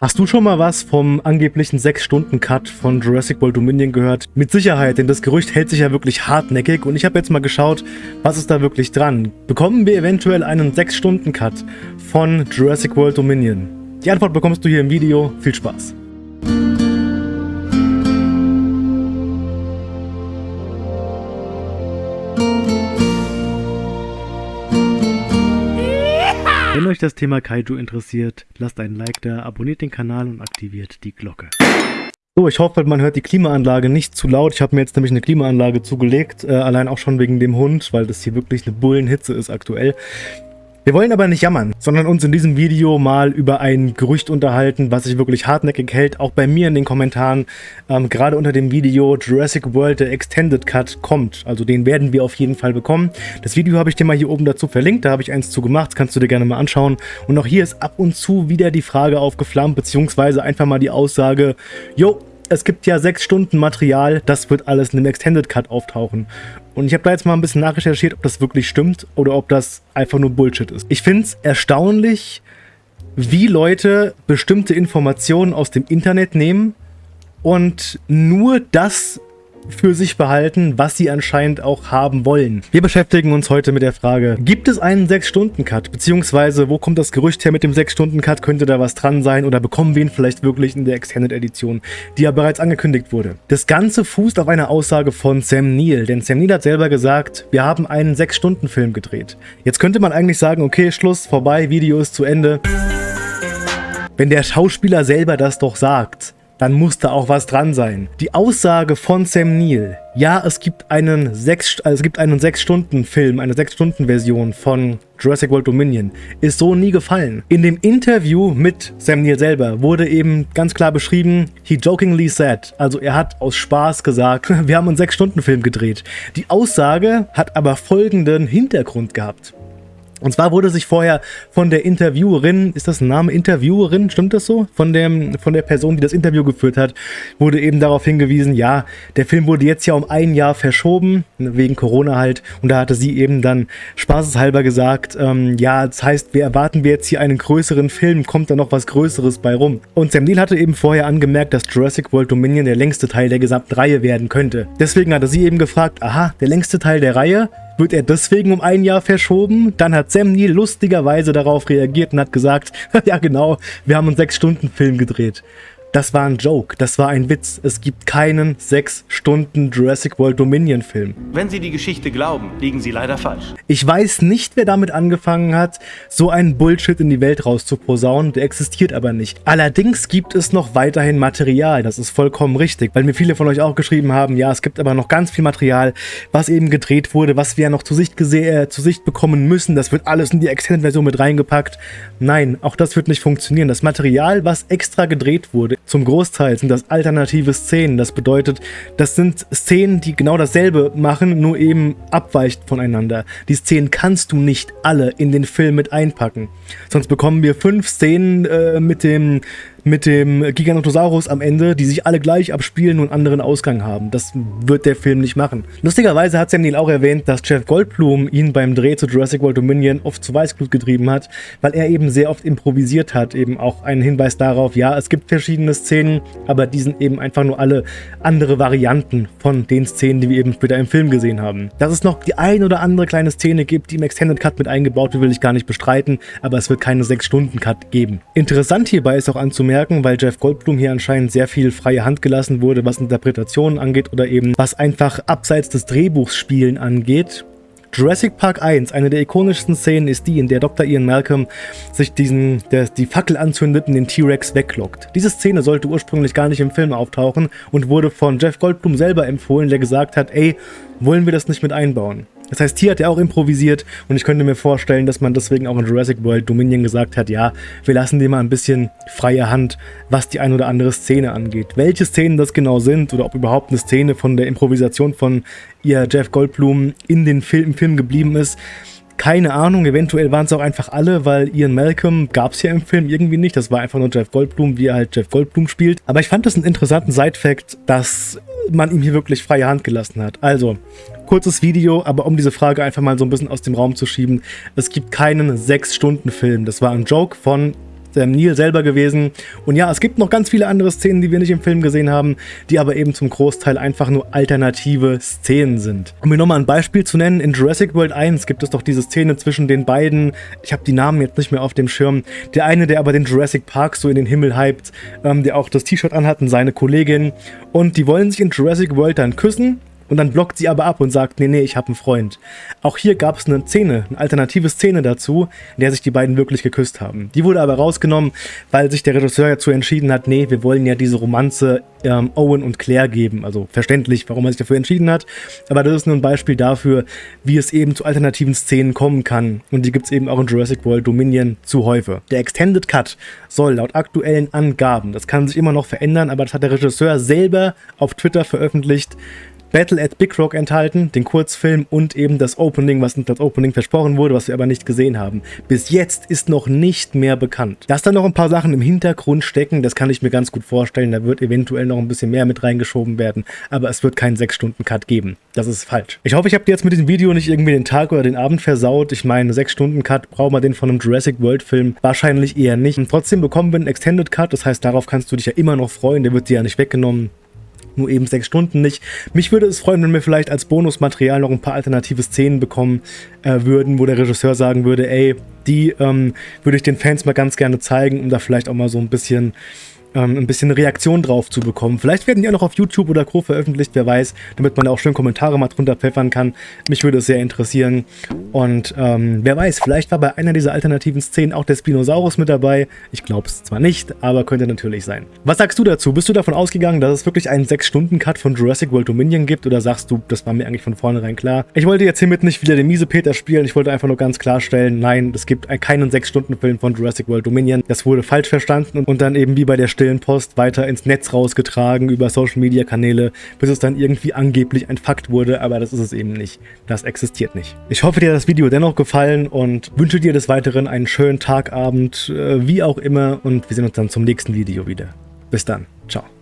Hast du schon mal was vom angeblichen 6-Stunden-Cut von Jurassic World Dominion gehört? Mit Sicherheit, denn das Gerücht hält sich ja wirklich hartnäckig und ich habe jetzt mal geschaut, was ist da wirklich dran. Bekommen wir eventuell einen 6-Stunden-Cut von Jurassic World Dominion? Die Antwort bekommst du hier im Video. Viel Spaß! Wenn euch das Thema Kaiju interessiert, lasst einen Like da, abonniert den Kanal und aktiviert die Glocke. So, ich hoffe, man hört die Klimaanlage nicht zu laut. Ich habe mir jetzt nämlich eine Klimaanlage zugelegt, äh, allein auch schon wegen dem Hund, weil das hier wirklich eine Bullenhitze ist aktuell. Wir wollen aber nicht jammern, sondern uns in diesem Video mal über ein Gerücht unterhalten, was sich wirklich hartnäckig hält. Auch bei mir in den Kommentaren, ähm, gerade unter dem Video Jurassic World der Extended Cut kommt. Also den werden wir auf jeden Fall bekommen. Das Video habe ich dir mal hier oben dazu verlinkt, da habe ich eins zu gemacht, kannst du dir gerne mal anschauen. Und auch hier ist ab und zu wieder die Frage aufgeflammt, beziehungsweise einfach mal die Aussage, jo, es gibt ja sechs Stunden Material, das wird alles in dem Extended Cut auftauchen. Und ich habe da jetzt mal ein bisschen nachrecherchiert, ob das wirklich stimmt oder ob das einfach nur Bullshit ist. Ich finde es erstaunlich, wie Leute bestimmte Informationen aus dem Internet nehmen und nur das für sich behalten, was sie anscheinend auch haben wollen. Wir beschäftigen uns heute mit der Frage, gibt es einen 6-Stunden-Cut? Beziehungsweise, wo kommt das Gerücht her mit dem 6-Stunden-Cut? Könnte da was dran sein? Oder bekommen wir ihn vielleicht wirklich in der Extended-Edition, die ja bereits angekündigt wurde? Das Ganze fußt auf einer Aussage von Sam Neill, denn Sam Neill hat selber gesagt, wir haben einen 6-Stunden-Film gedreht. Jetzt könnte man eigentlich sagen, okay, Schluss, vorbei, Video ist zu Ende. Wenn der Schauspieler selber das doch sagt, dann muss da auch was dran sein. Die Aussage von Sam Neill, ja, es gibt einen 6 also es gibt einen 6 Stunden Film, eine 6 Stunden Version von Jurassic World Dominion, ist so nie gefallen. In dem Interview mit Sam Neill selber wurde eben ganz klar beschrieben, he jokingly said, also er hat aus Spaß gesagt, wir haben einen 6 Stunden Film gedreht. Die Aussage hat aber folgenden Hintergrund gehabt. Und zwar wurde sich vorher von der Interviewerin, ist das ein Name, Interviewerin, stimmt das so? Von, dem, von der Person, die das Interview geführt hat, wurde eben darauf hingewiesen, ja, der Film wurde jetzt ja um ein Jahr verschoben, wegen Corona halt. Und da hatte sie eben dann spaßeshalber gesagt, ähm, ja, das heißt, wir erwarten wir jetzt hier einen größeren Film, kommt da noch was Größeres bei rum. Und Sam Neill hatte eben vorher angemerkt, dass Jurassic World Dominion der längste Teil der gesamten Reihe werden könnte. Deswegen hatte sie eben gefragt, aha, der längste Teil der Reihe, wird er deswegen um ein Jahr verschoben? Dann hat Sam Neill lustigerweise darauf reagiert und hat gesagt, ja genau, wir haben einen 6-Stunden-Film gedreht. Das war ein Joke, das war ein Witz. Es gibt keinen 6 Stunden Jurassic World Dominion Film. Wenn Sie die Geschichte glauben, liegen Sie leider falsch. Ich weiß nicht, wer damit angefangen hat, so einen Bullshit in die Welt rauszuposaunen, der existiert aber nicht. Allerdings gibt es noch weiterhin Material, das ist vollkommen richtig, weil mir viele von euch auch geschrieben haben, ja, es gibt aber noch ganz viel Material, was eben gedreht wurde, was wir ja noch zu Sicht, äh, zu Sicht bekommen müssen, das wird alles in die Extended-Version mit reingepackt. Nein, auch das wird nicht funktionieren. Das Material, was extra gedreht wurde, zum Großteil sind das alternative Szenen. Das bedeutet, das sind Szenen, die genau dasselbe machen, nur eben abweicht voneinander. Die Szenen kannst du nicht alle in den Film mit einpacken. Sonst bekommen wir fünf Szenen äh, mit dem mit dem Giganotosaurus am Ende, die sich alle gleich abspielen und anderen Ausgang haben. Das wird der Film nicht machen. Lustigerweise hat Sam Neill auch erwähnt, dass Jeff Goldblum ihn beim Dreh zu Jurassic World Dominion oft zu Weißglut getrieben hat, weil er eben sehr oft improvisiert hat. Eben auch ein Hinweis darauf, ja, es gibt verschiedene Szenen, aber die sind eben einfach nur alle andere Varianten von den Szenen, die wir eben später im Film gesehen haben. Dass es noch die ein oder andere kleine Szene gibt, die im Extended Cut mit eingebaut wird, will ich gar nicht bestreiten, aber es wird keine 6-Stunden-Cut geben. Interessant hierbei ist auch anzumerken, merken, weil Jeff Goldblum hier anscheinend sehr viel freie Hand gelassen wurde, was Interpretationen angeht oder eben was einfach abseits des Drehbuchs Spielen angeht. Jurassic Park 1, eine der ikonischsten Szenen ist die, in der Dr. Ian Malcolm sich diesen, der, die Fackel anzündet und den T-Rex weglockt. Diese Szene sollte ursprünglich gar nicht im Film auftauchen und wurde von Jeff Goldblum selber empfohlen, der gesagt hat, ey, wollen wir das nicht mit einbauen? Das heißt, hier hat er auch improvisiert und ich könnte mir vorstellen, dass man deswegen auch in Jurassic World Dominion gesagt hat, ja, wir lassen dir mal ein bisschen freie Hand, was die ein oder andere Szene angeht. Welche Szenen das genau sind oder ob überhaupt eine Szene von der Improvisation von ihr Jeff Goldblum in den Film, im Film geblieben ist, keine Ahnung, eventuell waren es auch einfach alle, weil Ian Malcolm gab es ja im Film irgendwie nicht. Das war einfach nur Jeff Goldblum, wie er halt Jeff Goldblum spielt. Aber ich fand das einen interessanten Side-Fact, dass man ihm hier wirklich freie Hand gelassen hat. Also, kurzes Video, aber um diese Frage einfach mal so ein bisschen aus dem Raum zu schieben. Es gibt keinen 6-Stunden-Film. Das war ein Joke von ähm, Neil selber gewesen. Und ja, es gibt noch ganz viele andere Szenen, die wir nicht im Film gesehen haben, die aber eben zum Großteil einfach nur alternative Szenen sind. Um mir nochmal ein Beispiel zu nennen, in Jurassic World 1 gibt es doch diese Szene zwischen den beiden, ich habe die Namen jetzt nicht mehr auf dem Schirm, der eine, der aber den Jurassic Park so in den Himmel hypt, ähm, der auch das T-Shirt anhat und seine Kollegin und die wollen sich in Jurassic World dann küssen und dann blockt sie aber ab und sagt, nee, nee, ich habe einen Freund. Auch hier gab es eine Szene, eine alternative Szene dazu, in der sich die beiden wirklich geküsst haben. Die wurde aber rausgenommen, weil sich der Regisseur dazu entschieden hat, nee, wir wollen ja diese Romanze ähm, Owen und Claire geben. Also verständlich, warum er sich dafür entschieden hat. Aber das ist nur ein Beispiel dafür, wie es eben zu alternativen Szenen kommen kann. Und die gibt es eben auch in Jurassic World Dominion zu häufig. Der Extended Cut soll laut aktuellen Angaben, das kann sich immer noch verändern, aber das hat der Regisseur selber auf Twitter veröffentlicht, Battle at Big Rock enthalten, den Kurzfilm und eben das Opening, was als Opening versprochen wurde, was wir aber nicht gesehen haben. Bis jetzt ist noch nicht mehr bekannt. Dass da noch ein paar Sachen im Hintergrund stecken, das kann ich mir ganz gut vorstellen. Da wird eventuell noch ein bisschen mehr mit reingeschoben werden, aber es wird keinen 6-Stunden-Cut geben. Das ist falsch. Ich hoffe, ich habe dir jetzt mit diesem Video nicht irgendwie den Tag oder den Abend versaut. Ich meine, 6-Stunden-Cut, braucht man den von einem Jurassic World-Film? Wahrscheinlich eher nicht. Und trotzdem bekommen wir einen Extended Cut, das heißt, darauf kannst du dich ja immer noch freuen, der wird dir ja nicht weggenommen nur eben sechs Stunden nicht. Mich würde es freuen, wenn wir vielleicht als Bonusmaterial noch ein paar alternative Szenen bekommen äh, würden, wo der Regisseur sagen würde, ey, die ähm, würde ich den Fans mal ganz gerne zeigen, um da vielleicht auch mal so ein bisschen ähm, ein bisschen Reaktion drauf zu bekommen. Vielleicht werden die auch noch auf YouTube oder Co. veröffentlicht, wer weiß, damit man auch schön Kommentare mal drunter pfeffern kann. Mich würde es sehr interessieren. Und ähm, wer weiß, vielleicht war bei einer dieser alternativen Szenen auch der Spinosaurus mit dabei. Ich glaube es zwar nicht, aber könnte natürlich sein. Was sagst du dazu? Bist du davon ausgegangen, dass es wirklich einen 6-Stunden-Cut von Jurassic World Dominion gibt? Oder sagst du, das war mir eigentlich von vornherein klar? Ich wollte jetzt hiermit nicht wieder den miese Peter spielen. Ich wollte einfach nur ganz klarstellen, nein, es gibt keinen 6-Stunden-Film von Jurassic World Dominion. Das wurde falsch verstanden und dann eben wie bei der stillen Post weiter ins Netz rausgetragen über Social Media Kanäle, bis es dann irgendwie angeblich ein Fakt wurde, aber das ist es eben nicht. Das existiert nicht. Ich hoffe, dir hat das Video dennoch gefallen und wünsche dir des Weiteren einen schönen Tag, Abend, äh, wie auch immer und wir sehen uns dann zum nächsten Video wieder. Bis dann. Ciao.